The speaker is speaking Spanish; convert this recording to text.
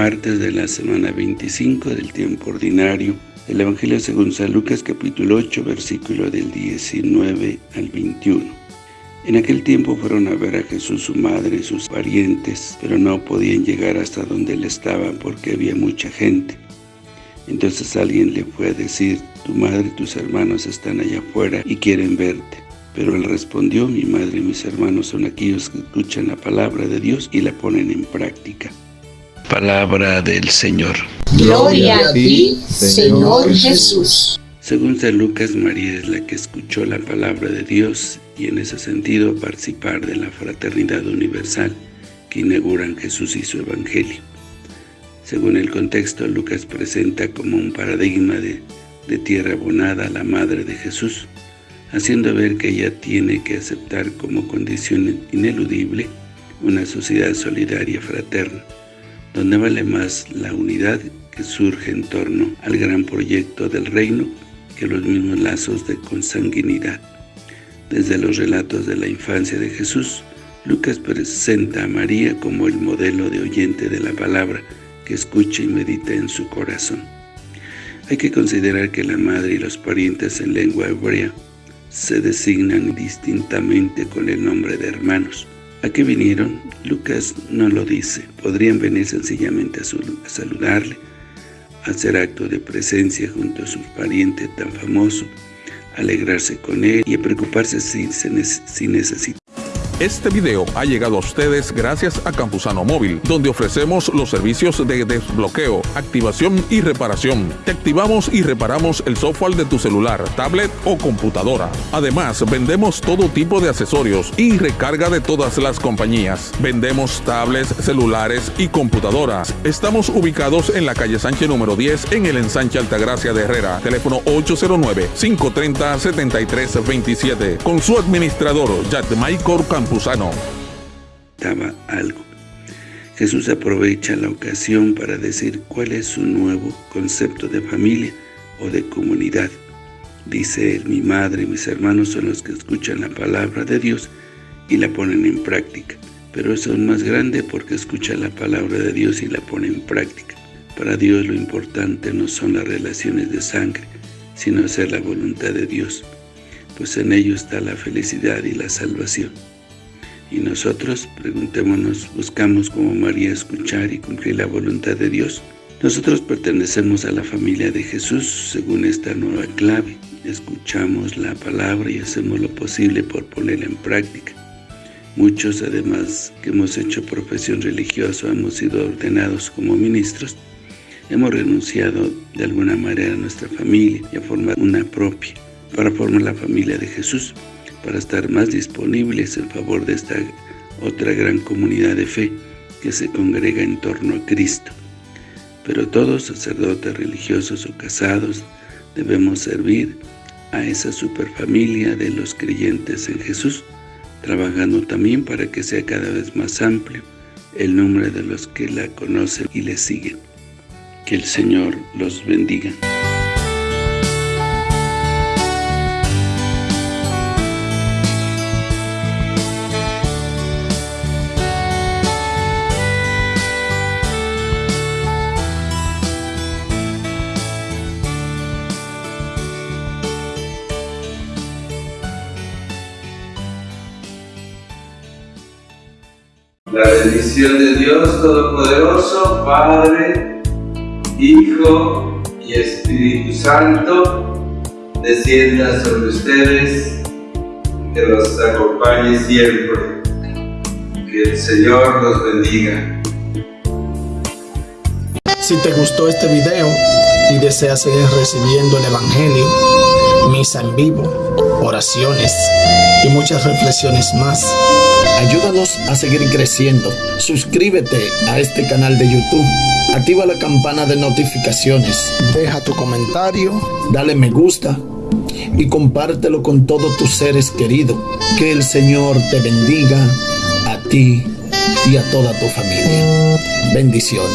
martes de la semana 25 del tiempo ordinario. El Evangelio según San Lucas capítulo 8, versículo del 19 al 21. En aquel tiempo fueron a ver a Jesús su madre y sus parientes, pero no podían llegar hasta donde él estaba porque había mucha gente. Entonces alguien le fue a decir, tu madre y tus hermanos están allá afuera y quieren verte. Pero él respondió, mi madre y mis hermanos son aquellos que escuchan la palabra de Dios y la ponen en práctica. Palabra del Señor. Gloria a ti, Señor Jesús. Según San Lucas, María es la que escuchó la palabra de Dios y en ese sentido participar de la fraternidad universal que inauguran Jesús y su Evangelio. Según el contexto, Lucas presenta como un paradigma de, de tierra abonada a la Madre de Jesús, haciendo ver que ella tiene que aceptar como condición ineludible una sociedad solidaria fraterna, donde vale más la unidad que surge en torno al gran proyecto del reino que los mismos lazos de consanguinidad. Desde los relatos de la infancia de Jesús, Lucas presenta a María como el modelo de oyente de la palabra que escucha y medita en su corazón. Hay que considerar que la madre y los parientes en lengua hebrea se designan distintamente con el nombre de hermanos. ¿A qué vinieron? Lucas no lo dice. Podrían venir sencillamente a, saludarle, a hacer acto de presencia junto a su pariente tan famoso, alegrarse con él y a preocuparse si, si necesita este video ha llegado a ustedes gracias a Campusano Móvil, donde ofrecemos los servicios de desbloqueo, activación y reparación. Te activamos y reparamos el software de tu celular, tablet o computadora. Además, vendemos todo tipo de accesorios y recarga de todas las compañías. Vendemos tablets, celulares y computadoras. Estamos ubicados en la calle Sánchez número 10 en el ensanche Altagracia de Herrera. Teléfono 809-530-7327. Con su administrador, Michael Estaba algo. Jesús aprovecha la ocasión para decir cuál es su nuevo concepto de familia o de comunidad. Dice mi madre y mis hermanos son los que escuchan la palabra de Dios y la ponen en práctica. Pero es aún más grande porque escucha la palabra de Dios y la pone en práctica. Para Dios lo importante no son las relaciones de sangre, sino hacer la voluntad de Dios, pues en ello está la felicidad y la salvación. Y nosotros, preguntémonos, buscamos como María escuchar y cumplir la voluntad de Dios. Nosotros pertenecemos a la familia de Jesús según esta nueva clave. Escuchamos la palabra y hacemos lo posible por ponerla en práctica. Muchos, además que hemos hecho profesión religiosa hemos sido ordenados como ministros, hemos renunciado de alguna manera a nuestra familia y a formar una propia, para formar la familia de Jesús para estar más disponibles en favor de esta otra gran comunidad de fe que se congrega en torno a Cristo. Pero todos, sacerdotes religiosos o casados, debemos servir a esa superfamilia de los creyentes en Jesús, trabajando también para que sea cada vez más amplio el número de los que la conocen y le siguen. Que el Señor los bendiga. La bendición de Dios Todopoderoso, Padre, Hijo y Espíritu Santo, descienda sobre ustedes, que los acompañe siempre. Que el Señor los bendiga. Si te gustó este video y deseas seguir recibiendo el Evangelio, misa en vivo, oraciones y muchas reflexiones más, Ayúdanos a seguir creciendo. Suscríbete a este canal de YouTube. Activa la campana de notificaciones. Deja tu comentario. Dale me gusta. Y compártelo con todos tus seres queridos. Que el Señor te bendiga a ti y a toda tu familia. Bendiciones.